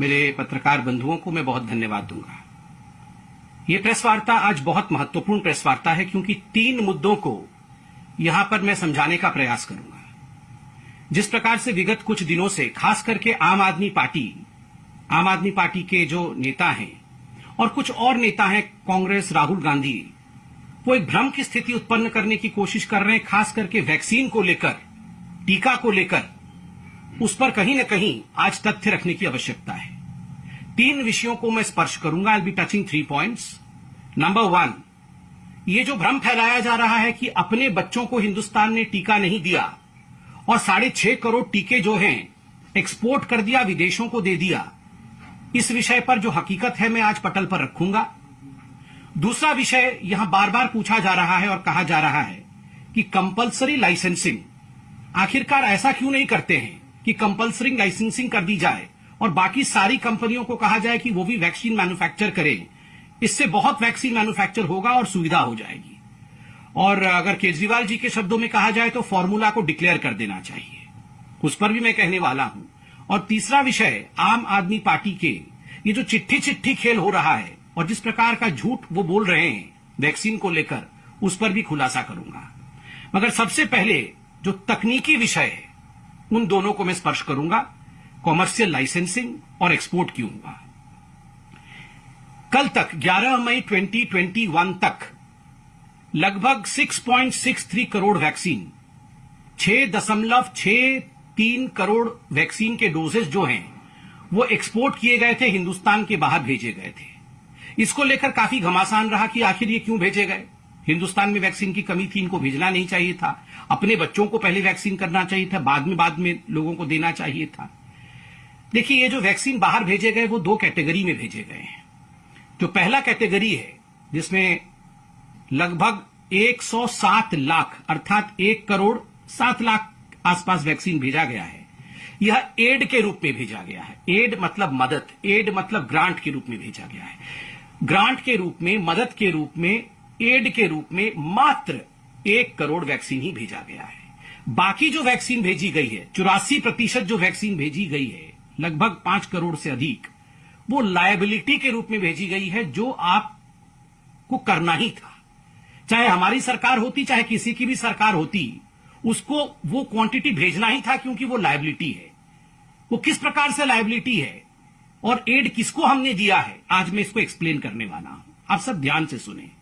मेरे पत्रकार बंधुओं को मैं बहुत धन्यवाद दूँगा। ये प्रेस वार्ता आज बहुत महत्वपूर्ण प्रेस वार्ता है क्योंकि तीन मुद्दों को यहाँ पर मैं समझाने का प्रयास करूँगा। जिस प्रकार से विगत कुछ दिनों से खास करके आम आदमी पार्टी, आम आदमी पार्टी के जो नेता हैं और कुछ और नेता हैं कांग्रेस, राहुल गांधी, वो एक भ्रम की स्थिति उत्पन्न करने की कोशिश कर रहे हैं, खास करके वैक्सीन को लेकर, टीका को लेकर। उस पर कहीं न कहीं आज तथ्य रखने की आवश्यकता है। तीन विषयों को मैं स्पर्श करूँगा। I be touching three points number one ये जो भ्रम फैलाया जा रहा है कि अपने बच्चों को हिंदुस्तान ने टीका नहीं दिया और साढ़े छह करोड़ टीके जो हैं एक्सपोर्ट कर दिया, विदेशों को दे दिया, इस विषय पर जो हकीकत है, मैं आज पटल पर रखूँगा। दूसरा विषय यहाँ बार बार पूछा जा रहा है और कहा जा रहा है कि कंपलसरी लाइसेंसिंग आखिरकार ऐसा क्यों नहीं करते हैं? कि कंपलसरी लाइसेंसिंग कर दी जाए और बाकी सारी कंपनियों को कहा जाए कि वो भी वैक्सीन मैन्युफैक्चर करें। इससे बहुत वैक्सीन मैन्युफैक्चर होगा और सुविधा हो जाएगी। और अगर केजरीवाल जी के शब्दों में कहा जाए तो फॉर्मूला को डिक्लेयर कर देना चाहिए। उस पर भी मैं कहने वाला हूँ। और तीसरा विषय, आम आदमी पार्टी के, ये जो चिट्ठी चिट्ठी खेल हो रहा है और जिस प्रकार का झूठ वो बोल रहे हैं वैक्सीन को लेकर, उस पर भी खुलासा करूँगा। मगर सबसे पहले जो तकनीकी विषय है उन दोनों को मैं स्पर्श करूँगा कॉमर्शियल लाइसेंसिंग और एक्सपोर्ट हुआ? कल तक 11 मई 2021 तक, लगभग 6.63 करोड़ वैक्सीन छह दशमलव छह तीन करोड़ वैक्सीन के डोजेस जो हैं, वो एक्सपोर्ट किए गए थे, हिंदुस्तान के बाहर भेजे गए थे। इसको लेकर काफ़ी घमासान रहा कि आखिर ये क्यों भेजे गए? हिंदुस्तान में वैक्सीन की कमी थी, इनको भेजना नहीं चाहिए था। अपने बच्चों को पहले वैक्सीन करना चाहिए था, बाद में बाद में लोगों को देना चाहिए था। देखिए, ये जो वैक्सीन बाहर भेजे गए, वो दो कैटेगरी में भेजे गए हैं। जो पहला कैटेगरी है, जिसमें लगभग 107 लाख, अर्थात एक करोड़ सात लाख आसपास वैक्सीन भेजा गया है। यह एड के रूप में भेजा गया है। एड मतलब मदद, एड मतलब ग्रांट के रूप में भेजा गया है। ग्रांट के रूप में, मदद के रूप में एड के रूप में मात्र एक करोड़ वैक्सीन ही भेजा गया है। बाकी जो वैक्सीन भेजी गई है, चौरासी प्रतिशत जो वैक्सीन भेजी गई है, लगभग पाँच करोड़ से अधिक, वो लायबिलिटी के रूप में भेजी गई है जो आपको करना ही था। चाहे हमारी सरकार होती, चाहे किसी की भी सरकार होती, उसको वो क्वांटिटी भेजना ही था क्योंकि वो लाइबिलिटी है। वो किस प्रकार से लाइबिलिटी है और एड किसको हमने दिया है, आज मैं इसको एक्सप्लेन करने वाला हूँ। आप सब ध्यान से सुने।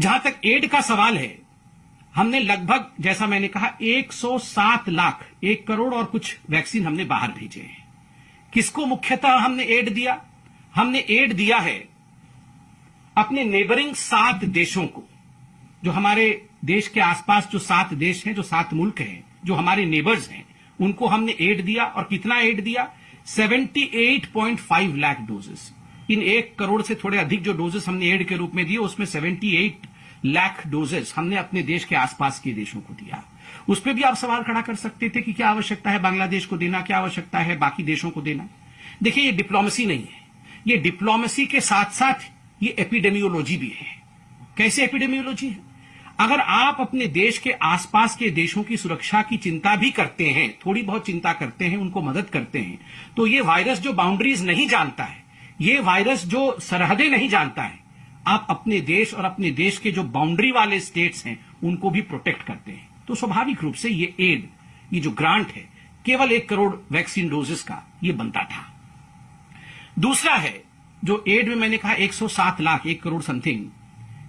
जहाँ तक एड का सवाल है, हमने लगभग, जैसा मैंने कहा 107 लाख, एक करोड़ और कुछ वैक्सीन हमने बाहर भेजे हैं। किसको मुख्यतः हमने एड दिया? हमने एड दिया है अपने नेबरिंग सात देशों को, जो हमारे देश के आसपास जो सात देश हैं, जो सात मुल्क हैं, जो हमारे नेबर्स हैं, उनको हमने एड दिया। और कितना एड दिया? 78.5 लाख डोजेस। इन एक करोड़ से थोड़े अधिक जो डोजेस हमने एड के रूप में दिए, उसमें 78 लाख डोजेस हमने अपने देश के आसपास के देशों को दिया। उस पर भी आप सवाल खड़ा कर सकते थे कि क्या आवश्यकता है बांग्लादेश को देना, क्या आवश्यकता है बाकी देशों को देना? देखिए, ये डिप्लोमेसी नहीं है। ये डिप्लोमेसी के साथ साथ ये एपिडेमियोलॉजी भी है। कैसे एपिडेमियोलॉजी है? अगर आप अपने देश के आसपास के देशों की सुरक्षा की चिंता भी करते हैं, थोड़ी बहुत चिंता करते हैं, उनको मदद करते हैं तो ये वायरस जो बाउंड्रीज नहीं जानता है ये वायरस जो सरहदें नहीं जानता है, आप अपने देश और अपने देश के जो बाउंड्री वाले स्टेट्स हैं, उनको भी प्रोटेक्ट करते हैं। तो स्वाभाविक रूप से ये एड ये जो ग्रांट है, केवल एक करोड़ वैक्सीन डोजेस का ये बनता था। दूसरा है, जो एड में मैंने कहा 107 लाख, एक करोड़ समथिंग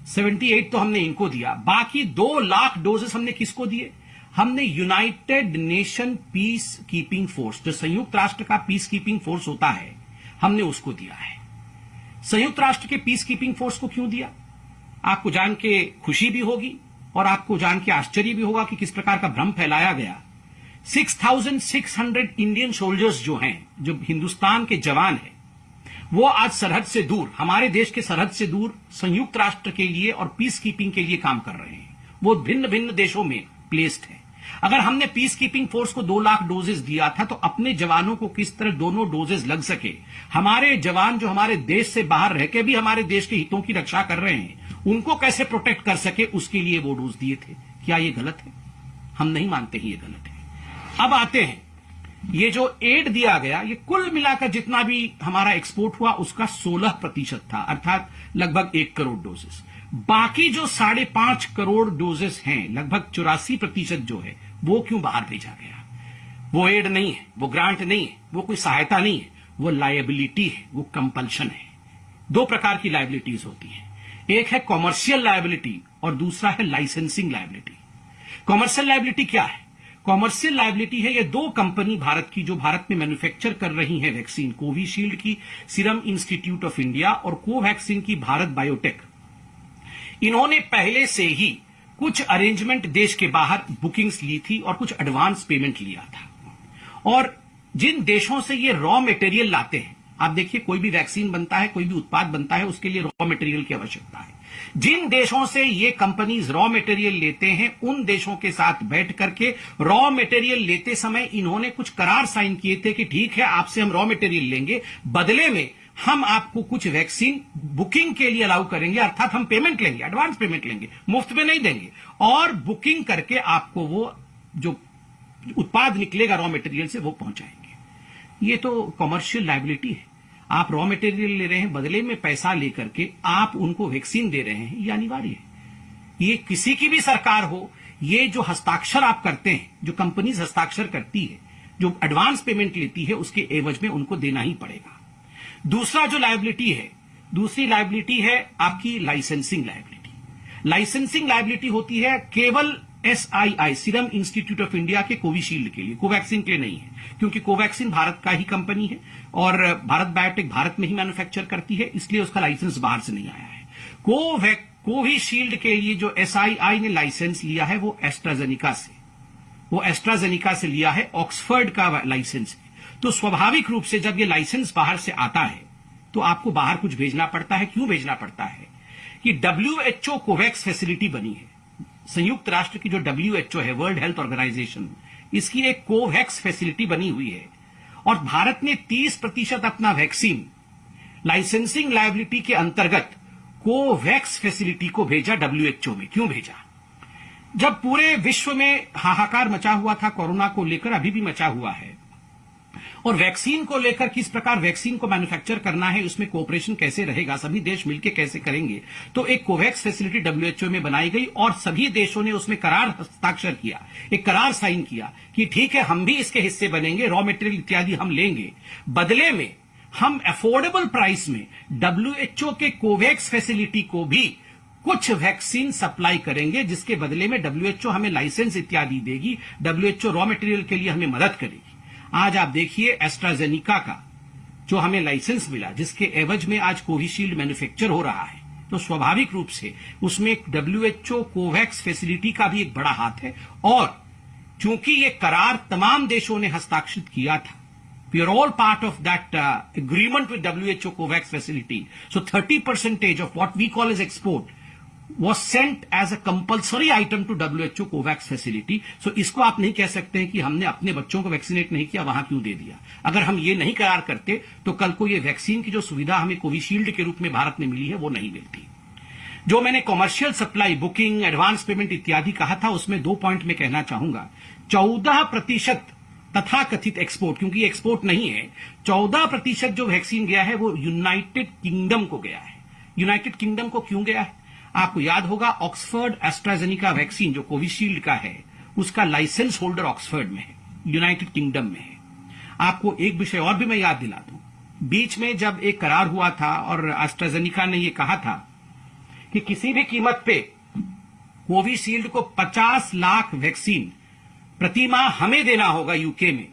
78 तो हमने इनको दिया। बाकी दो लाख डोजेस हमने किसको दिए? हमने United Nation peace keeping force जो संयुक्त राष्ट्र का पीस कीपिंग फोर्स होता है हमने उसको दिया है। संयुक्त राष्ट्र के पीस कीपिंग फोर्स को क्यों दिया? आपको जान के खुशी भी होगी और आपको जान के आश्चर्य भी होगा कि किस प्रकार का भ्रम फैलाया गया। 6,600 इंडियन सोल्जर्स जो हैं जो हिंदुस्तान के जवान हैं वो आज सरहद से दूर हमारे देश के सरहद से दूर संयुक्त राष्ट्र के लिए और पीस कीपिंग के लिए काम कर रहे हैं। वो भिन्न भिन्न देशों में प्लेस्ड है। अगर हमने पीस कीपिंग फोर्स को दो लाख डोजेस दिया था तो अपने जवानों को किस तरह दोनों डोजेस लग सके? हमारे जवान जो हमारे देश से बाहर रह के भी हमारे देश के हितों की रक्षा कर रहे हैं, उनको कैसे प्रोटेक्ट कर सके? उसके लिए वो डोज दिए थे। क्या ये गलत है? हम नहीं मानते ये गलत है। अब आते हैं। ये जो एड दिया गया, ये कुल मिलाकर जितना भी हमारा एक्सपोर्ट हुआ, उसका 16 प्रतिशत था, अर्थात लगभग एक करोड़ डोजेस बाकी जो साढ़े पाँच करोड़ डोजेस हैं, लगभग चौरासी प्रतिशत जो है, वो क्यों बाहर भेजा गया? वो एड नहीं है, वो ग्रांट नहीं है, वो कोई सहायता नहीं है, वो लाइबिलिटी है, वो कंपल्शन है। दो प्रकार की लाइबिलिटीज होती है। एक है कॉमर्शियल लाइबिलिटी और दूसरा है लाइसेंसिंग लाइबिलिटी कॉमर्शियल लाइबिलिटी क्या है? कॉमर्शियल लाइबिलिटी है, ये दो कंपनी भारत की, जो भारत में मैन्युफैक्चर कर रही है वैक्सीन कोविशील्ड की सीरम इंस्टीट्यूट ऑफ़ इंडिया और कोवैक्सीन की भारत बायोटेक इन्होंने पहले से ही कुछ अरेंजमेंट देश के बाहर बुकिंग्स ली थी और कुछ एडवांस पेमेंट लिया था। और जिन देशों से ये रॉ मटेरियल लाते हैं, आप देखिए कोई भी वैक्सीन बनता है, कोई भी उत्पाद बनता है, उसके लिए रॉ मटेरियल की आवश्यकता है। जिन देशों से ये कंपनीज़ रॉ मटेरियल लेते हैं, उन देशों के साथ बैठ करके रॉ मटेरियल लेते समय इन्होंने कुछ करार साइन किए थे कि ठीक है, आपसे हम रॉ मटेरियल लेंगे। बदले में हम आपको कुछ वैक्सीन बुकिंग के लिए अलाउ करेंगे, अर्थात हम पेमेंट लेंगे एडवांस पेमेंट लेंगे, मुफ़्त में नहीं देंगे। और बुकिंग करके आपको वो जो उत्पाद निकलेगा रॉ मटेरियल से वो पहुंचाएँगे। ये तो कॉमर्शियल लाइबिलिटी है। आप रॉ मटेरियल ले रहे हैं, बदले में पैसा लेकर के आप उनको वैक्सीन दे रहे हैं, ये अनिवार्य है। ये किसी की भी सरकार हो, ये जो हस्ताक्षर आप करते हैं, जो कंपनीज़ हस्ताक्षर करती है, जो एडवांस पेमेंट लेती है, उसके एवज में उनको देना ही पड़ेगा। दूसरा जो लाइबिलिटी है, दूसरी लाइबिलिटी है आपकी लाइसेंसिंग लाइबिलिटी लाइसेंसिंग लाइबिलिटी होती है केवल SII Serum Institute of India के कोविशील्ड के लिए कोवैक्सीन के लिए नहीं है, क्योंकि कोवैक्सीन भारत का ही कंपनी है और भारत बायोटेक भारत में ही मैन्युफैक्चर करती है, इसलिए उसका लाइसेंस बाहर से नहीं आया है। कोविशील्ड के लिए जो एसआईआई ने लाइसेंस लिया है, वो एस्ट्राजेनिका से, वो एस्ट्राजेनिका से लिया है ऑक्सफर्ड का लाइसेंस तो स्वाभाविक रूप से जब ये लाइसेंस बाहर से आता है तो आपको बाहर कुछ भेजना पड़ता है। क्यों भेजना पड़ता है? कि डब्ल्यूएचओ कोवैक्स फैसिलिटी बनी है। संयुक्त राष्ट्र की जो डब्ल्यूएचओ है वर्ल्ड हेल्थ ऑर्गेनाइजेशन इसकी एक कोवैक्स फैसिलिटी बनी हुई है। और भारत ने 30 प्रतिशत अपना वैक्सीन लाइसेंसिंग लाइबिलिटी के अंतर्गत कोवैक्स फैसिलिटी को भेजा डब्ल्यूएचओ में। क्यों भेजा? जब पूरे विश्व में हाहाकार मचा हुआ था, कोरोना को लेकर अभी भी मचा हुआ है और वैक्सीन को लेकर किस प्रकार वैक्सीन को मैन्युफैक्चर करना है, उसमें कोऑपरेशन कैसे रहेगा, सभी देश मिलकर कैसे करेंगे? तो एक कोवैक्स फैसिलिटी डब्ल्यूएचओ में बनाई गई और सभी देशों ने उसमें करार हस्ताक्षर किया, एक करार साइन किया कि ठीक है, हम भी इसके हिस्से बनेंगे रॉ मेटेरियल इत्यादि हम लेंगे। बदले में हम अफोर्डेबल प्राइस में डब्ल्यूएचओ के कोवैक्स फैसिलिटी को भी कुछ वैक्सीन सप्लाई करेंगे, जिसके बदले में डब्ल्यूएचओ हमें लाइसेंस इत्यादि देगी डब्ल्यूएचओ रॉ मटेरियल के लिए हमें मदद करेगी। आज आप देखिए एस्ट्राजेनिका का जो हमें लाइसेंस मिला जिसके एवज में आज कोविशील्ड मैन्युफैक्चर हो रहा है तो स्वाभाविक रूप से उसमें डब्ल्यूएचओ कोवैक्स फैसिलिटी का भी एक बड़ा हाथ है और चूँकि ये करार तमाम देशों ने हस्ताक्षरित किया था are all part of that uh, agreement with WHO COVAX facility. So 30 percentage of what we call as export was sent as a compulsory item to WHO COVAX facility so इसको आप नहीं कह सकते हैं कि हमने अपने बच्चों को वैक्सीनेट नहीं किया, वहाँ क्यों दे दिया? अगर हम ये नहीं करार करते तो कल को ये वैक्सीन की जो सुविधा हमें कोविशील्ड के रूप में भारत में मिली है, वो नहीं मिलती। जो मैंने commercial supply booking advance payment इत्यादि कहा था, उसमें दो पॉइंट में कहना चाहूँगा। चौदह प्रतिशत तथा कथित एक्सपोर्ट क्योंकि एक्सपोर्ट नहीं है, चौदह प्रतिशत जो वैक्सीन गया है, वो यूनाइटेड किंगडम को गया है। यूनाइटेड किंगडम को क्यों गया है? आपको याद होगा ऑक्सफर्ड एस्ट्राजेनिका वैक्सीन जो कोविशील्ड का है, उसका लाइसेंस होल्डर ऑक्सफर्ड में है, यूनाइटेड किंगडम में है। आपको एक विषय और भी मैं याद दिला दूँ। बीच में जब एक करार हुआ था और एस्ट्राजेनिका ने यह कहा था कि किसी भी कीमत पे कोविशील्ड को 50 लाख वैक्सीन प्रति माह हमें देना होगा यूके में।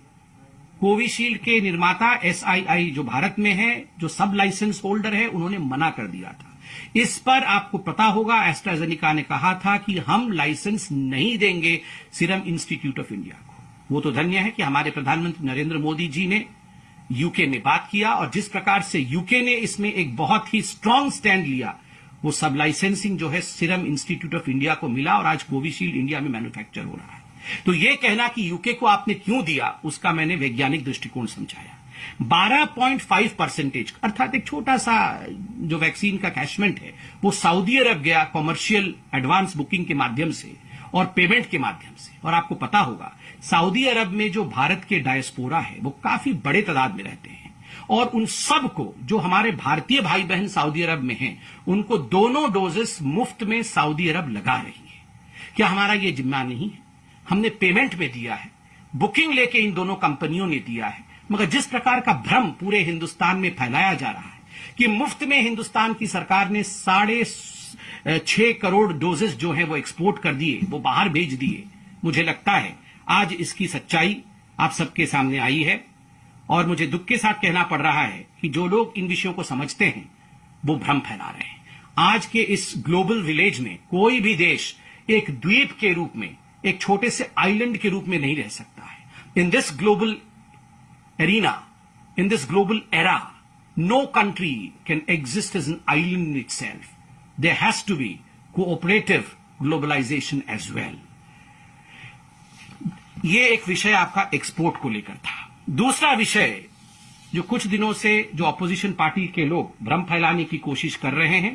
कोविशील्ड के निर्माता एसआईआई जो भारत में है, जो सब लाइसेंस होल्डर है, उन्होंने मना कर दिया था। इस पर आपको पता होगा एस्ट्राजेनिका ने कहा था कि हम लाइसेंस नहीं देंगे सीरम इंस्टीट्यूट ऑफ़ इंडिया को। वो तो धन्य है कि हमारे प्रधानमंत्री नरेंद्र मोदी जी ने यूके में बात किया और जिस प्रकार से यूके ने इसमें एक बहुत ही स्ट्रांग स्टैंड लिया, वो सब लाइसेंसिंग जो है सीरम इंस्टीट्यूट ऑफ़ इंडिया को मिला और आज कोविशील्ड इंडिया में मैन्युफैक्चर हो रहा है। तो ये कहना कि यूके को आपने क्यों दिया, उसका मैंने वैज्ञानिक दृष्टिकोण समझाया। 12.5 परसेंटेज, अर्थात एक छोटा सा जो वैक्सीन का कैशमेंट है, वो सऊदी अरब गया कॉमर्शियल एडवांस बुकिंग के माध्यम से और पेमेंट के माध्यम से। और आपको पता होगा, सऊदी अरब में जो भारत के डायस्पोरा है, वो काफ़ी बड़े तादाद में रहते हैं। और उन सबको जो हमारे भारतीय भाई बहन सऊदी अरब में हैं, उनको दोनों डोजेस मुफ़्त में सऊदी अरब लगा रही है। क्या हमारा ये जिम्मा नहीं है? हमने पेमेंट में दिया है बुकिंग लेके इन दोनों कंपनियों ने दिया है। मगर जिस प्रकार का भ्रम पूरे हिंदुस्तान में फैलाया जा रहा है कि मुफ़्त में हिंदुस्तान की सरकार ने साढ़े छह करोड़ डोजेस जो है वो एक्सपोर्ट कर दिए, वो बाहर भेज दिए। मुझे लगता है आज इसकी सच्चाई आप सबके सामने आई है और मुझे दुख के साथ कहना पड़ रहा है कि जो लोग इन विषयों को समझते हैं, वो भ्रम फैला रहे हैं। आज के इस ग्लोबल विलेज में कोई भी देश एक द्वीप के रूप में, एक छोटे से आइलैंड के रूप में नहीं रह सकता है। In this global in this global era no country can exist as an island in itself there has to be cooperative globalization as well ये एक विषय आपका एक्सपोर्ट को लेकर था। दूसरा विषय, जो कुछ दिनों से जो अपोजिशन पार्टी के लोग भ्रम फैलाने की कोशिश कर रहे हैं,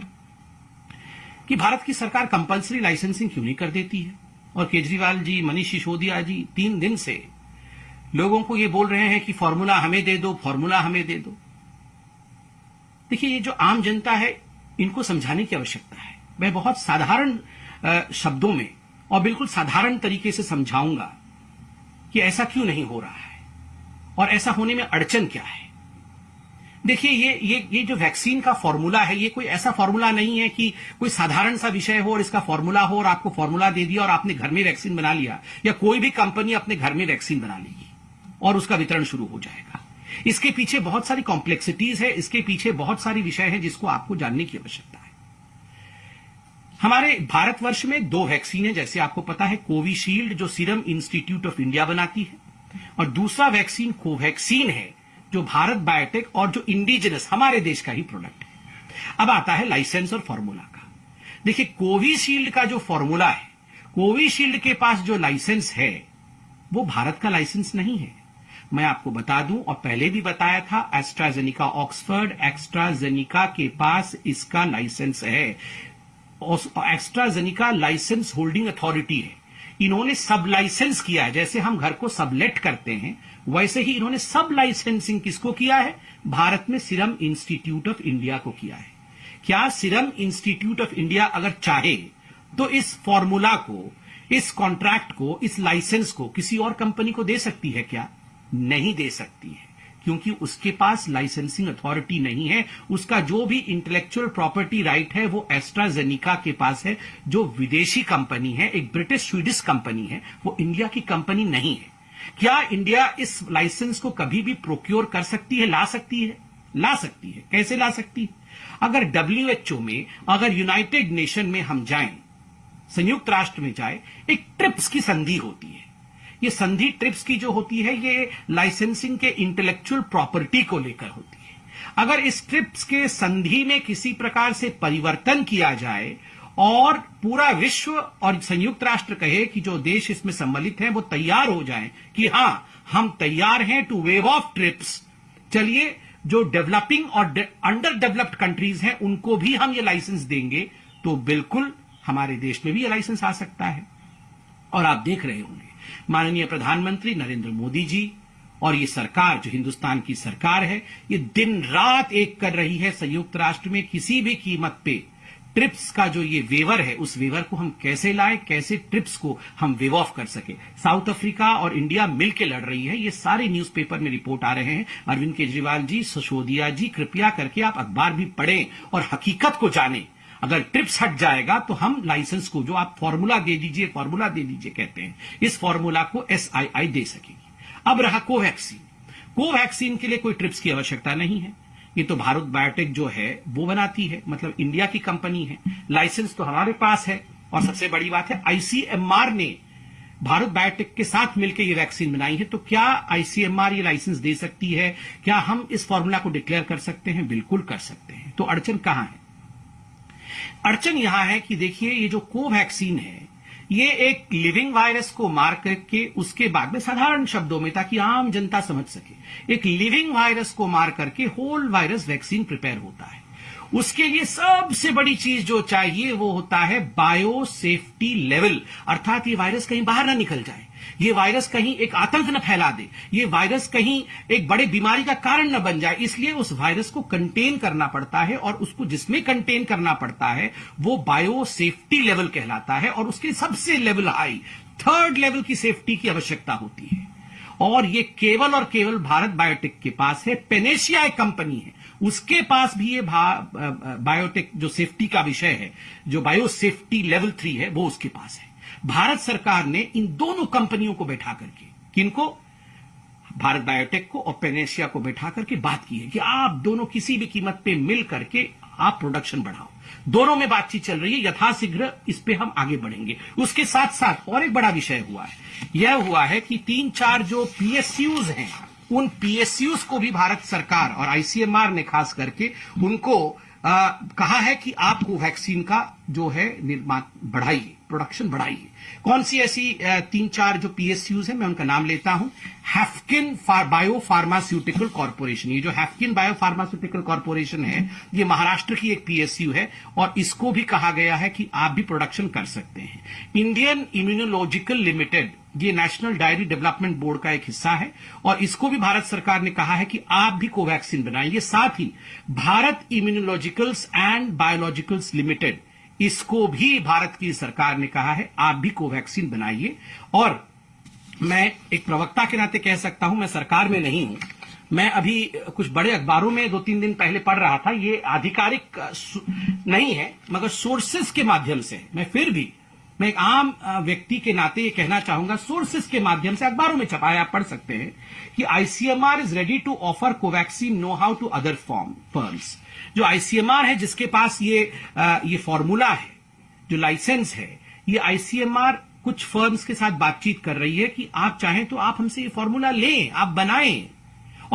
कि भारत की सरकार कंपलसरी लाइसेंसिंग क्यों नहीं कर देती है? और केजरीवाल जी, मनीष सिसोदिया जी, तीन दिन से लोगों को ये बोल रहे हैं कि फॉर्मूला हमें दे दो, फॉर्मूला हमें दे दो। देखिए, ये जो आम जनता है, इनको समझाने की आवश्यकता है। मैं बहुत साधारण शब्दों में और बिल्कुल साधारण तरीके से समझाऊँगा कि ऐसा क्यों नहीं हो रहा है और ऐसा होने में अड़चन क्या है। देखिए, ये ये ये जो वैक्सीन का फॉर्मूला है, ये कोई ऐसा फॉर्मूला नहीं है कि कोई साधारण सा विषय हो और इसका फॉर्मूला हो और आपको फॉर्मूला दे दिया और आपने घर में वैक्सीन बना लिया या कोई भी कंपनी अपने घर में वैक्सीन बना लेगी। और उसका वितरण शुरू हो जाएगा। इसके पीछे बहुत सारी कॉम्प्लेक्सिटीज है, इसके पीछे बहुत सारी विषय है जिसको आपको जानने की आवश्यकता है। हमारे भारतवर्ष में दो वैक्सीन है, जैसे आपको पता है कोविशील्ड जो सीरम इंस्टीट्यूट ऑफ़ इंडिया बनाती है, और दूसरा वैक्सीन कोवैक्सीन है, जो भारत बायोटेक और जो इंडिजिनस हमारे देश का ही प्रोडक्ट है। अब आता है लाइसेंस और फॉर्मूला का। देखिए कोविशील्ड का जो फॉर्मूला है कोविशील्ड के पास जो लाइसेंस है, वो भारत का लाइसेंस नहीं है। मैं आपको बता दूँ, और पहले भी बताया था एस्ट्राजेनिका ऑक्सफर्ड एक्स्ट्राजेनिका के पास इसका लाइसेंस है। एक्स्ट्राजेनिका लाइसेंस होल्डिंग अथॉरिटी है। इन्होंने सब लाइसेंस किया है। जैसे हम घर को सबलेट करते हैं, वैसे ही इन्होंने सब लाइसेंसिंग किसको किया है? भारत में सीरम इंस्टीट्यूट ऑफ़ इंडिया को किया है। क्या सिरम इंस्टीट्यूट ऑफ़ इंडिया अगर चाहे तो इस फॉर्मूला को, इस कॉन्ट्रैक्ट को, इस लाइसेंस को किसी और कंपनी को दे सकती है क्या? नहीं दे सकती है, क्योंकि उसके पास लाइसेंसिंग अथॉरिटी नहीं है। उसका जो भी इंटेलेक्चुअल प्रॉपर्टी राइट है, वो एस्ट्राजेनिका के पास है, जो विदेशी कंपनी है, एक ब्रिटिश स्वीडिश कंपनी है, वो इंडिया की कंपनी नहीं है। क्या इंडिया इस लाइसेंस को कभी भी प्रोक्योर कर सकती है, ला सकती है? ला सकती है। कैसे ला सकती है? अगर डब्ल्यूएचओ में, अगर यूनाइटेड नेशन में हम जाएँ, संयुक्त राष्ट्र में जाए, एक ट्रिप्स की संधि होती है। ये संधि ट्रिप्स की जो होती है, ये लाइसेंसिंग के इंटेलेक्चुअल प्रॉपर्टी को लेकर होती है। अगर इस ट्रिप्स के संधि में किसी प्रकार से परिवर्तन किया जाए और पूरा विश्व और संयुक्त राष्ट्र कहे कि जो देश इसमें सम्मिलित हैं, वो तैयार हो जाएँ कि हाँ, हम तैयार हैं टू वेव ऑफ़ ट्रिप्स चलिए, जो डेवलपिंग और अंडर डेवलप्ड कंट्रीज़ हैं, उनको भी हम ये लाइसेंस देंगे तो बिल्कुल हमारे देश में भी ये लाइसेंस आ सकता है। और आप देख रहे होंगे माननीय प्रधानमंत्री नरेंद्र मोदी जी, और ये सरकार जो हिंदुस्तान की सरकार है, ये दिन रात एक कर रही है संयुक्त राष्ट्र में किसी भी कीमत पे। ट्रिप्स का जो ये वेवर है, उस वेवर को हम कैसे लाएँ, कैसे ट्रिप्स को हम वेव ऑफ़ कर सके? साउथ अफ्रीका और इंडिया मिलकर लड़ रही है, ये सारे न्यूज़पेपर में रिपोर्ट आ रहे हैं। अरविंद केजरीवाल जी सशोदिया जी, कृपया करके आप अखबार भी पढ़ें और हकीकत को जानें। अगर ट्रिप्स हट जाएगा तो हम लाइसेंस को जो आप फॉर्मूला दे दीजिए, फॉर्मूला दे दीजिए कहते हैं, इस फॉर्मूला को एसआईआई दे सकेगी। अब रहा कोवैक्सीन। कोवैक्सीन के लिए कोई ट्रिप्स की आवश्यकता नहीं है। ये तो भारत बायोटेक जो है, वो बनाती है मतलब इंडिया की कंपनी है। लाइसेंस तो हमारे पास है और सबसे बड़ी बात है आईसीएमआर ने भारत बायोटेक के साथ मिलकर ये वैक्सीन बनाई है। तो क्या आईसीएमआर ये लाइसेंस दे सकती है? क्या हम इस फॉर्मूला को डिक्लेयर कर सकते हैं? बिल्कुल कर सकते हैं। तो अड़चन कहाँ है? अड़चन यहाँ है कि देखिए, ये जो कोवैक्सीन है, ये एक लिविंग वायरस को मार करके उसके बाद में साधारण शब्दों में ताकि आम जनता समझ सके, एक लिविंग वायरस को मार करके होल वायरस वैक्सीन प्रिपेयर होता है। उसके लिए सबसे बड़ी चीज़ जो चाहिए वो होता है बायो सेफ्टी लेवल, अर्थात ये वायरस कहीं बाहर ना निकल जाए। ये वायरस कहीं एक आतंक न फैला दे, ये वायरस कहीं एक बड़े बीमारी का कारण न बन जाए, इसलिए उस वायरस को कंटेन करना पड़ता है और उसको जिसमें कंटेन करना पड़ता है, वो बायो सेफ्टी लेवल कहलाता है और उसके सबसे लेवल हाई थर्ड लेवल की सेफ्टी की आवश्यकता होती है। और ये केवल और केवल भारत बायोटेक के पास है पेनेशिया एक कंपनी है, उसके पास भी ये बायोटेक जो सेफ्टी का विषय है, जो बायो सेफ्टी लेवल थ्री है, वो उसके पास है। भारत सरकार ने इन दोनों कंपनियों को बैठा करके किनको? भारत बायोटेक को और पेनेशिया को बैठा करके बात की है कि आप दोनों किसी भी कीमत पे मिल करके आप प्रोडक्शन बढ़ाओ। दोनों में बातचीत चल रही है यथाशीघ्र इस पे हम आगे बढ़ेंगे। उसके साथ साथ और एक बड़ा विषय हुआ है। यह हुआ है कि तीन चार जो पीएसयूज हैं उन पीएसयूज को भी भारत सरकार और आईसीएमआर ने खास करके उनको आ, कहा है कि आप कोवैक्सीन का जो है निर्माण बढ़ाइए। प्रोडक्शन बढ़ाइए कौन सी ऐसी तीन चार जो पीएसयूज है, मैं उनका नाम लेता हूँ। हैफकिन बायो फार्मास्यूटिकल कॉरपोरेशन ये जो हैफकिन बायो फार्मास्यूटिकल कॉरपोरेशन है, ये महाराष्ट्र की एक पीएसयू है और इसको भी कहा गया है कि आप भी प्रोडक्शन कर सकते हैं। इंडियन इम्यूनोलॉजिकल लिमिटेड ये नेशनल डायरी डेवलपमेंट बोर्ड का एक हिस्सा है और इसको भी भारत सरकार ने कहा है कि आप भी कोवैक्सीन बनाइए। साथ ही, Bharat Immunologicals and Biologicals Limited इसको भी भारत की सरकार ने कहा है, आप भी कोवैक्सीन बनाइए। और मैं एक प्रवक्ता के नाते कह सकता हूँ, मैं सरकार में नहीं हूँ। मैं अभी कुछ बड़े अखबारों में दो तीन दिन पहले पढ़ रहा था, ये आधिकारिक नहीं है, मगर सोर्सेस के माध्यम से। मैं फिर भी मैं एक आम व्यक्ति के नाते ये कहना चाहूँगा, सोर्सेस के माध्यम से अखबारों में छपाया, आप पढ़ सकते हैं कि ICMR is ready to offer Covaxin know how to other form firms जो आईसीएमआर है, जिसके पास ये ये फॉर्मूला है, जो लाइसेंस है, ये आईसीएमआर कुछ फर्म्स के साथ बातचीत कर रही है कि आप चाहें तो आप हमसे ये फॉर्मूला लें, आप बनाएँ।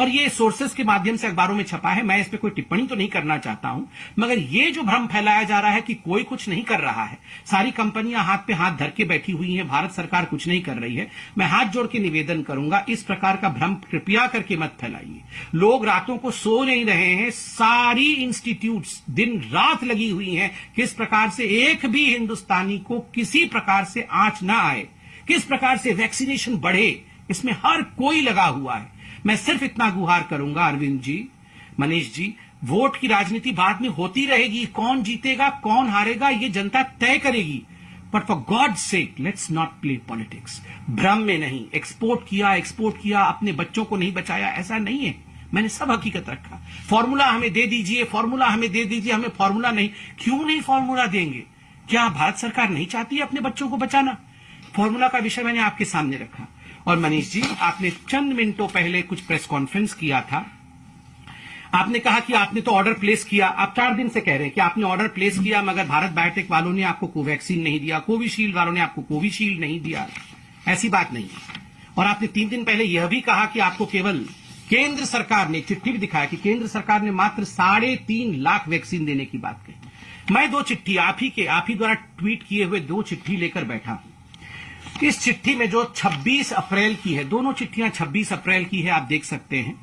और ये सोर्सेस के माध्यम से अखबारों में छपा है। मैं इस पर कोई टिप्पणी तो नहीं करना चाहता हूँ, मगर ये जो भ्रम फैलाया जा रहा है कि कोई कुछ नहीं कर रहा है, सारी कंपनियाँ हाथ पे हाथ धर के बैठी हुई हैं, भारत सरकार कुछ नहीं कर रही है, मैं हाथ जोड़ के निवेदन करूँगा, इस प्रकार का भ्रम कृपया करके मत फैलाइए। लोग रातों को सो नहीं रहे हैं, सारी इंस्टीट्यूट दिन रात लगी हुई है, किस प्रकार से एक भी हिंदुस्तानी को किसी प्रकार से आँच ना आए, किस प्रकार से वैक्सीनेशन बढ़े, इसमें हर कोई लगा हुआ है। मैं सिर्फ़ इतना गुहार करूँगा, अरविंद जी, मनीष जी, वोट की राजनीति बाद में होती रहेगी। कौन जीतेगा, कौन हारेगा, ये जनता तय करेगी। But for God sake let's not play politics भ्रम में नहीं एक्सपोर्ट किया एक्सपोर्ट किया, अपने बच्चों को नहीं बचाया, ऐसा नहीं है। मैंने सब हकीकत रखा। फॉर्मूला हमें दे दीजिए फॉर्मूला हमें दे दीजिए, हमें फॉर्मूला नहीं। क्यों नहीं फॉर्मूला देंगे? क्या भारत सरकार नहीं चाहती है अपने बच्चों को बचाना? फॉर्मूला का विषय मैंने आपके सामने रखा। और मनीष जी, आपने चंद मिनटों पहले कुछ प्रेस कॉन्फ्रेंस किया था। आपने कहा कि आपने तो ऑर्डर प्लेस किया। आप चार दिन से कह रहे हैं कि आपने ऑर्डर प्लेस किया, मगर भारत बायोटेक वालों ने आपको कोवैक्सीन नहीं दिया कोविशील्ड वालों ने आपको कोविशील्ड नहीं दिया। ऐसी बात नहीं और आपने तीन दिन पहले यह भी कहा कि आपको केवल केंद्र सरकार ने चिट्ठी भी दिखाया कि केंद्र सरकार ने मात्र साढ़े तीन लाख वैक्सीन देने की बात कही। मैं दो चिट्ठी आप ही के, आप ही द्वारा ट्वीट किए हुए दो चिट्ठी लेकर बैठा हूँ। इस चिट्ठी में जो 26 अप्रैल की है, दोनों चिट्ठियाँ 26 अप्रैल की है, आप देख सकते हैं।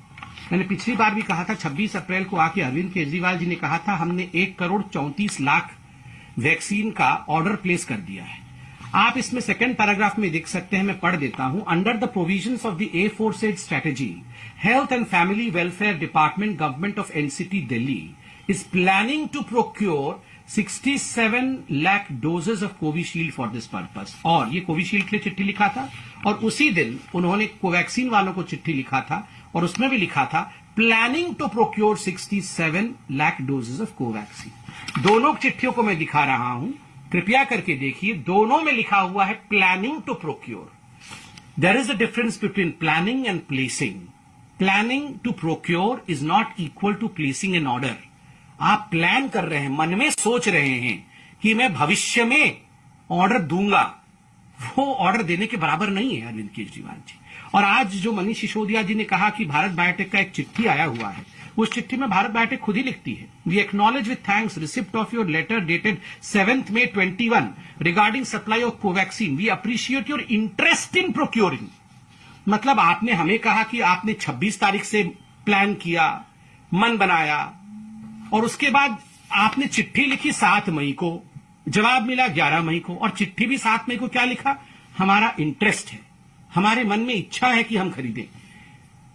मैंने पिछली बार भी कहा था 26 अप्रैल को आके अरविंद केजरीवाल जी ने कहा था, हमने एक करोड़ चौंतीस लाख वैक्सीन का ऑर्डर प्लेस कर दिया है। आप इसमें सेकेंड पैराग्राफ में देख सकते हैं, मैं पढ़ देता हूँ। Under the provision of the A four strategy health and family welfare department government of NCT Delhi is planning to procure 67 lakh doses of Covishield for this purpose. और ये कोविशील्ड के लिए चिट्ठी लिखा था। और उसी दिन उन्होंने कोवैक्सीन वालों को चिट्ठी लिखा था और उसमें भी लिखा था planning to procure 67 lakh doses of Covaxin. दोनों चिट्ठियों को मैं दिखा रहा हूँ। कृपया करके देखिए, दोनों में लिखा हुआ है planning to procure there is a difference between planning and placing planning to procure is not equal to placing an order आप प्लान कर रहे हैं, मन में सोच रहे हैं कि मैं भविष्य में ऑर्डर दूँगा। वो ऑर्डर देने के बराबर नहीं है, अरविंद केजरीवाल जी। और आज जो मनीष सिसोदिया जी ने कहा कि भारत बायोटेक का एक चिट्ठी आया हुआ है, उस चिट्ठी में भारत बायोटेक खुद ही लिखती है। We acknowledge with thanks receipt of your letter dated seventh May twenty one regarding supply of Covaxin we appreciate your interest in procuring मतलब आपने हमें कहा कि आपने 26 तारीख से प्लान किया, मन बनाया और उसके बाद आपने चिट्ठी लिखी सात मई को। जवाब मिला ग्यारह मई को। और चिट्ठी भी सात मई को क्या लिखा? हमारा इंटरेस्ट है। हमारे मन में इच्छा है कि हम खरीदें।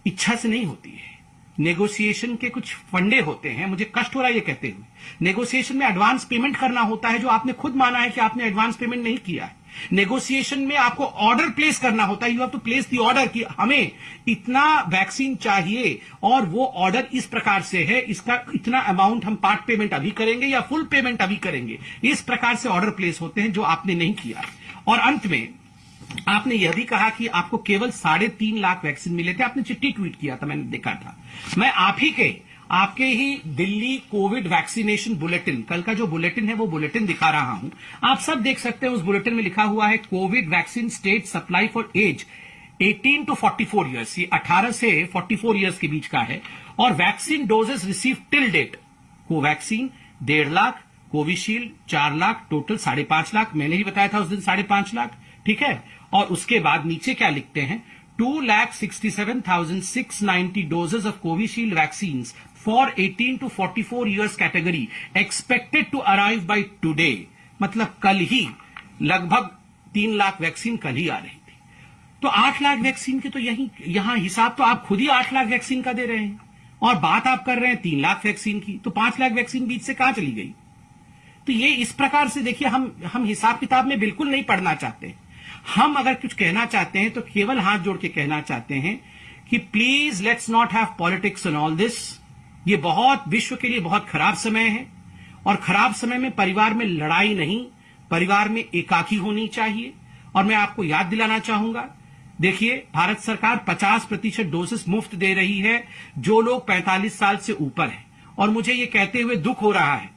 इच्छा से नहीं होती है। नेगोशिएशन के कुछ फंडे होते हैं। मुझे कष्ट हो रहा है ये कहते हुए। नेगोशिएशन में एडवांस पेमेंट करना होता है जो आपने खुद माना है कि आपने एडवांस पेमेंट नहीं किया है। नेगोशिएशन में आपको ऑर्डर प्लेस करना होता है। You have to place the order कि हमें इतना वैक्सीन चाहिए और वो ऑर्डर इस प्रकार से है। इसका इतना अमाउंट हम पार्ट पेमेंट अभी करेंगे या फुल पेमेंट अभी करेंगे। इस प्रकार से ऑर्डर प्लेस होते हैं जो आपने नहीं किया। और अंत में आपने यह भी कहा कि आपको केवल साढ़े तीन लाख वैक्सीन मिले थे। आपने चिट्ठी ट्वीट किया था, मैंने देखा था। मैं आप ही के आपके ही दिल्ली कोविड वैक्सीनेशन बुलेटिन, कल का जो बुलेटिन है वो बुलेटिन दिखा रहा हूँ। आप सब देख सकते हैं उस बुलेटिन में लिखा हुआ है, Covid vaccine state supply for age 18 to 44 years ये 18 से 44 इयर्स के बीच का है, और vaccine doses receive till date Covaxin डेढ़ लाख, कोविशील्ड चार लाख, टोटल साढ़े पाँच लाख, मैंने ही बताया था उस दिन साढ़े पाँच लाख, ठीक है? और उसके बाद नीचे क्या लिखते हैं? Two lakh sixty seven thousand six ninety doses of Covishield vaccine for 18 to 44 years category expected to arrive by today मतलब कल ही लगभग तीन लाख वैक्सीन कल ही आ रही थी। तो आठ लाख वैक्सीन के तो यही, यहाँ हिसाब तो आप खुद ही आठ लाख वैक्सीन का दे रहे हैं। और बात आप कर रहे हैं तीन लाख वैक्सीन की तो पाँच लाख वैक्सीन बीच से कहाँ चली गई? तो ये इस प्रकार से देखिए, हम हम हिसाब किताब में बिल्कुल नहीं पढ़ना चाहते। हम अगर कुछ कहना चाहते हैं तो केवल हाथ जोड़ के कहना चाहते हैं कि please let's not have politics in all this ये बहुत, विश्व के लिए बहुत खराब समय है। और खराब समय में परिवार में लड़ाई नहीं, परिवार में एकाकी होनी चाहिए। और मैं आपको याद दिलाना चाहूँगा, देखिए, भारत सरकार 50 प्रतिशत डोसेस मुफ़्त दे रही है, जो लोग 45 साल से ऊपर हैं। और मुझे ये कहते हुए दुख हो रहा है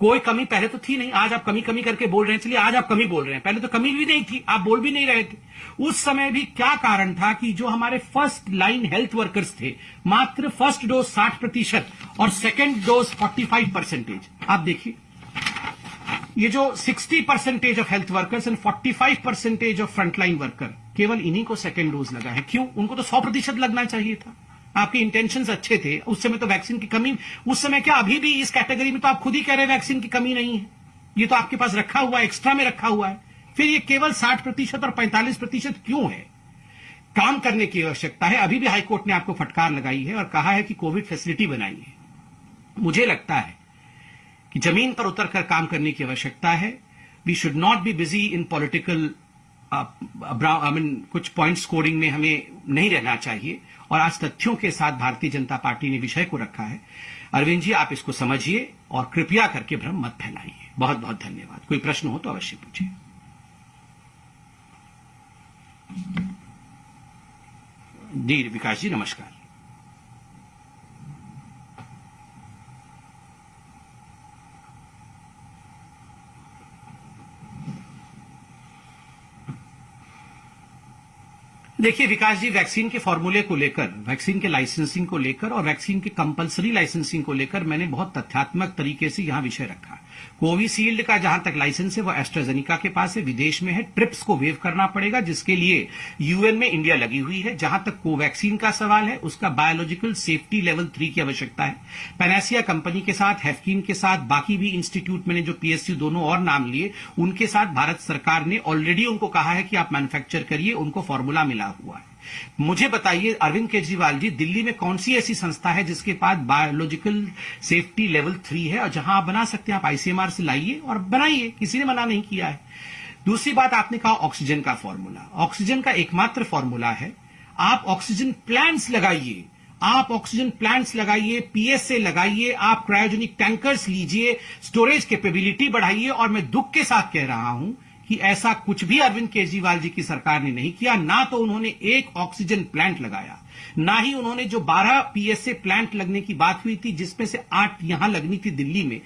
कोई कमी पहले तो थी नहीं, आज आप कमी कमी करके बोल रहे हैं चलिए आज आप कमी बोल रहे हैं। पहले तो कमी भी नहीं थी, आप बोल भी नहीं रहे थे। उस समय भी क्या कारण था कि जो हमारे फ़र्स्ट लाइन हेल्थ वर्कर्स थे, मात्र फ़र्स्ट डोज 60 प्रतिशत और सेकेंड डोज 45 परसेंटेज आप देखिए, ये जो 60 percentage of health workers and 45 percentage of frontline worker केवल इन्हीं को सेकेंड डोज लगा है। क्यों? उनको तो 100 प्रतिशत लगना चाहिए था। आपके इंटेंशन अच्छे थे, उस समय तो वैक्सीन की कमी, उस समय क्या अभी भी इस कैटेगरी में तो आप खुद ही कह रहे हैं वैक्सीन की कमी नहीं है। ये तो आपके पास रखा हुआ है एक्स्ट्रा में रखा हुआ है। फिर ये केवल 60 प्रतिशत और 45 प्रतिशत क्यों है? काम करने की आवश्यकता है। अभी भी हाईकोर्ट ने आपको फटकार लगाई है और कहा है कि कोविड फैसिलिटी बनाई है। मुझे लगता है कि ज़मीन पर उतरकर काम करने की आवश्यकता है। We should not be busy in political I mean कुछ पॉइंट स्कोरिंग में हमें नहीं रहना चाहिए। और आज तथ्यों के साथ भारतीय जनता पार्टी ने विषय को रखा है। अरविंद जी, आप इसको समझिए और कृपया करके भ्रम मत फैलाइए। बहुत बहुत धन्यवाद। कोई प्रश्न हो तो अवश्य पूछिए। जी विकास जी, नमस्कार। देखिए विकास जी, वैक्सीन के फॉर्मूले को लेकर, वैक्सीन के लाइसेंसिंग को लेकर और वैक्सीन के कंपलसरी लाइसेंसिंग को लेकर मैंने बहुत तथ्यात्मक तरीके से यहाँ विषय रखा। कोविशील्ड का जहाँ तक लाइसेंस है वो एस्ट्राजेनिका के पास है। विदेश में है। ट्रिप्स को वेव करना पड़ेगा, जिसके लिए यूएन में इंडिया लगी हुई है। जहाँ तक कोवैक्सीन का सवाल है, उसका बायोलॉजिकल सेफ्टी लेवल थ्री की आवश्यकता है। पेनासिया कंपनी के साथ, हैफकीन के साथ, बाकी भी इंस्टीट्यूट मैंने जो पीएसयू दोनों और नाम लिए, उनके साथ भारत सरकार ने ऑलरेडी उनको कहा है कि आप मैन्युफैक्चर करिए, उनको फॉर्मूला मिला हुआ है। मुझे बताइए, अरविंद केजरीवाल जी, दिल्ली में कौन सी ऐसी संस्था है जिसके पास बायोलॉजिकल सेफ्टी लेवल थ्री है और जहाँ आप बना सकते हैं, आप आईसीएमआर से लाइए और बनाइए, किसी ने मना नहीं किया है। दूसरी बात, आपने कहा ऑक्सीजन का फॉर्मूला ऑक्सीजन का एकमात्र फॉर्मूला है। आप ऑक्सीजन प्लांट्स लगाइए। आप ऑक्सीजन प्लांट्स लगाइए पीएसए लगाइए, आप क्रायोजेनिक टैंकर्स लीजिए स्टोरेज कैपेबिलिटी बढ़ाइए और मैं दुख के साथ कह रहा हूँ कि ऐसा कुछ भी अरविंद केजरीवाल जी की सरकार ने नहीं किया, ना तो उन्होंने एक ऑक्सीजन प्लांट लगाया, ना ही उन्होंने जो 12 पीएसए प्लांट लगने की बात हुई थी, जिसमें से आठ यहाँ लगनी थी दिल्ली में,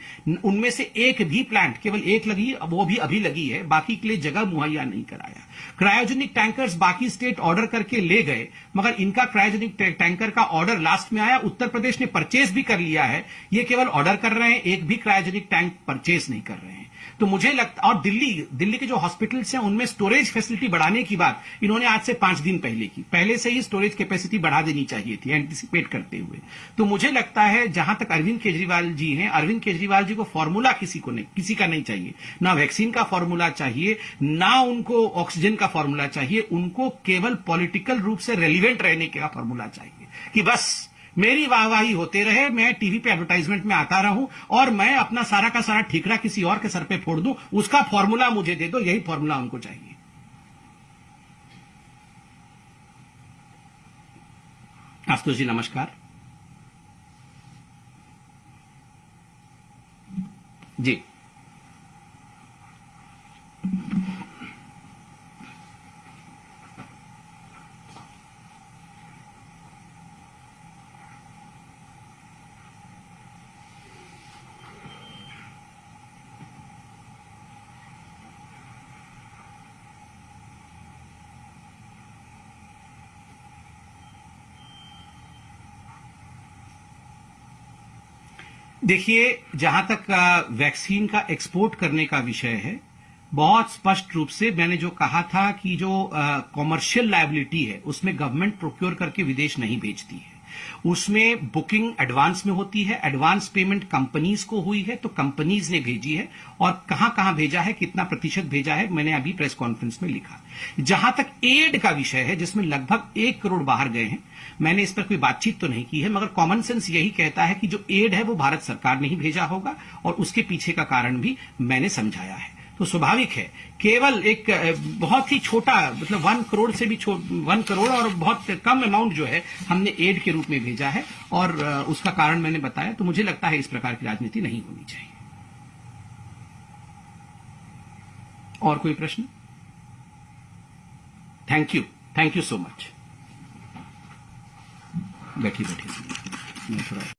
उनमें से एक भी प्लांट, केवल एक लगी, वो भी अभी लगी है, बाकी के लिए जगह मुहैया नहीं कराया। क्रायोजेनिक टैंकर्स बाकी स्टेट ऑर्डर करके ले गए, मगर इनका क्रायोजेनिक टैंकर का ऑर्डर लास्ट में आया, उत्तर प्रदेश ने परचेज भी कर लिया है, ये केवल ऑर्डर कर रहे हैं, एक भी क्रायोजेनिक टैंक परचेज नहीं कर रहे हैं। तो मुझे लगता, और दिल्ली दिल्ली के जो हॉस्पिटल्स हैं, उनमें स्टोरेज फैसिलिटी बढ़ाने की बात इन्होंने आज से पाँच दिन पहले की। पहले से ही स्टोरेज कैपेसिटी बढ़ा देनी चाहिए थी एंटिसिपेट करते हुए। तो मुझे लगता है, जहाँ तक अरविंद केजरीवाल जी हैं, अरविंद केजरीवाल जी को फॉर्मूला किसी को नहीं, किसी का नहीं चाहिए। ना वैक्सीन का फॉर्मूला चाहिए, ना उनको ऑक्सीजन का फॉर्मूला चाहिए, उनको केवल पॉलिटिकल रूप से रेलिवेंट रहने का फॉर्मूला चाहिए। कि बस मेरी वाहवाही होते रहे, मैं टीवी पे एडवर्टाइजमेंट में आता रहूँ और मैं अपना सारा का सारा ठीकरा किसी और के सर पे फोड़ दूँ, उसका फॉर्मूला मुझे दे दो, यही फॉर्मूला उनको चाहिए। आशुतोष जी, नमस्कार। जी। देखिए, जहाँ तक वैक्सीन का एक्सपोर्ट करने का विषय है, बहुत स्पष्ट रूप से मैंने जो कहा था कि जो कॉमर्शियल लाइबिलिटी है, उसमें गवर्नमेंट प्रोक्योर करके विदेश नहीं भेजती है। उसमें बुकिंग एडवांस में होती है, एडवांस पेमेंट कंपनीज़ को हुई है तो कंपनीज़ ने भेजी है और कहाँ कहाँ भेजा है, कितना प्रतिशत भेजा है, मैंने अभी प्रेस कॉन्फ्रेंस में लिखा। जहाँ तक एड का विषय है, जिसमें लगभग एक करोड़ बाहर गए हैं, मैंने इस पर कोई बातचीत तो नहीं की है, मगर कॉमन सेंस यही कहता है कि जो एड है, वो भारत सरकार ने ही भेजा होगा और उसके पीछे का कारण भी मैंने समझाया है। तो स्वाभाविक है। केवल एक बहुत ही छोटा मतलब वन करोड़ से भी वन करोड़ और बहुत कम अमाउंट जो है हमने एड के रूप में भेजा है और उसका कारण मैंने बताया तो मुझे लगता है इस प्रकार की राजनीति नहीं होनी चाहिए। और कोई प्रश्न? Thank you thank you so much बैठिए बैठिए।